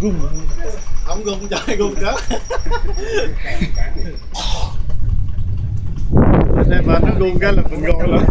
rung không rung trời rung đó nên mà nó rung cái là mình gọi lắm.